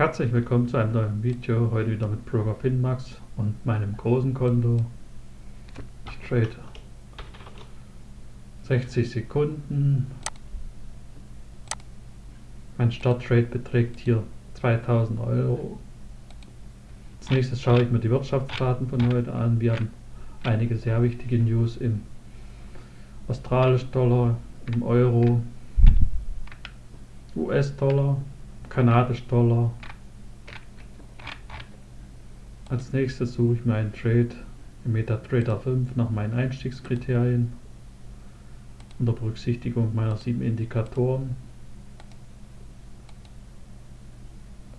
Herzlich willkommen zu einem neuen Video, heute wieder mit Broker Finmax und meinem großen Konto. Ich trade 60 Sekunden. Mein Starttrade beträgt hier 2000 Euro. Als nächstes schaue ich mir die Wirtschaftsdaten von heute an. Wir haben einige sehr wichtige News im australischen Dollar, im Euro, US-Dollar, kanadisch Dollar. Als nächstes suche ich mir einen Trade im MetaTrader 5 nach meinen Einstiegskriterien unter Berücksichtigung meiner sieben Indikatoren.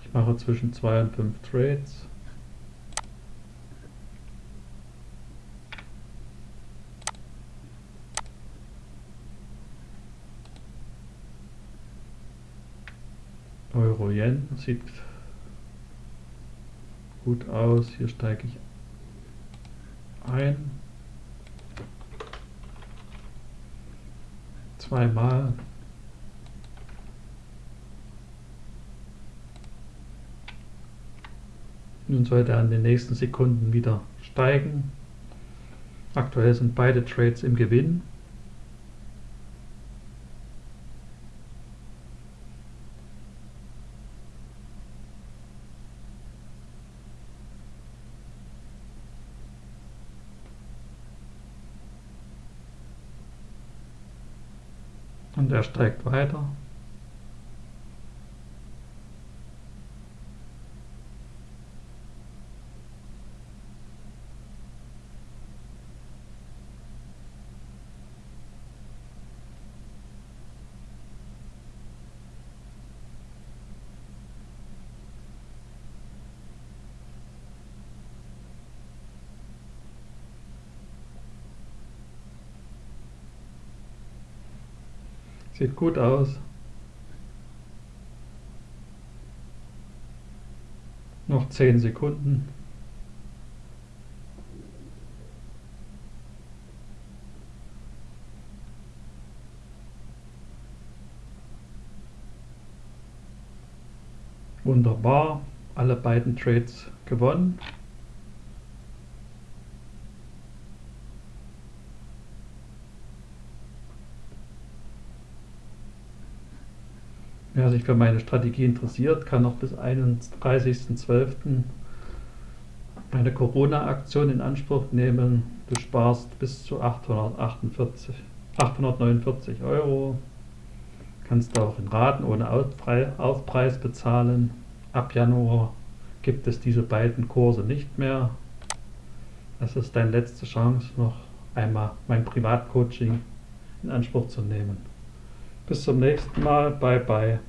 Ich mache zwischen 2 und 5 Trades. Euro-Yen sieht gut aus. Hier steige ich ein. Zweimal. Nun sollte er in den nächsten Sekunden wieder steigen. Aktuell sind beide Trades im Gewinn. Und er steigt weiter. Sieht gut aus. Noch 10 Sekunden. Wunderbar, alle beiden Trades gewonnen. Wer sich für meine Strategie interessiert, kann noch bis 31.12. meine Corona-Aktion in Anspruch nehmen. Du sparst bis zu 848, 849 Euro. Kannst auch in Raten ohne Aufpreis bezahlen. Ab Januar gibt es diese beiden Kurse nicht mehr. Das ist deine letzte Chance, noch einmal mein Privatcoaching in Anspruch zu nehmen. Bis zum nächsten Mal. Bye bye.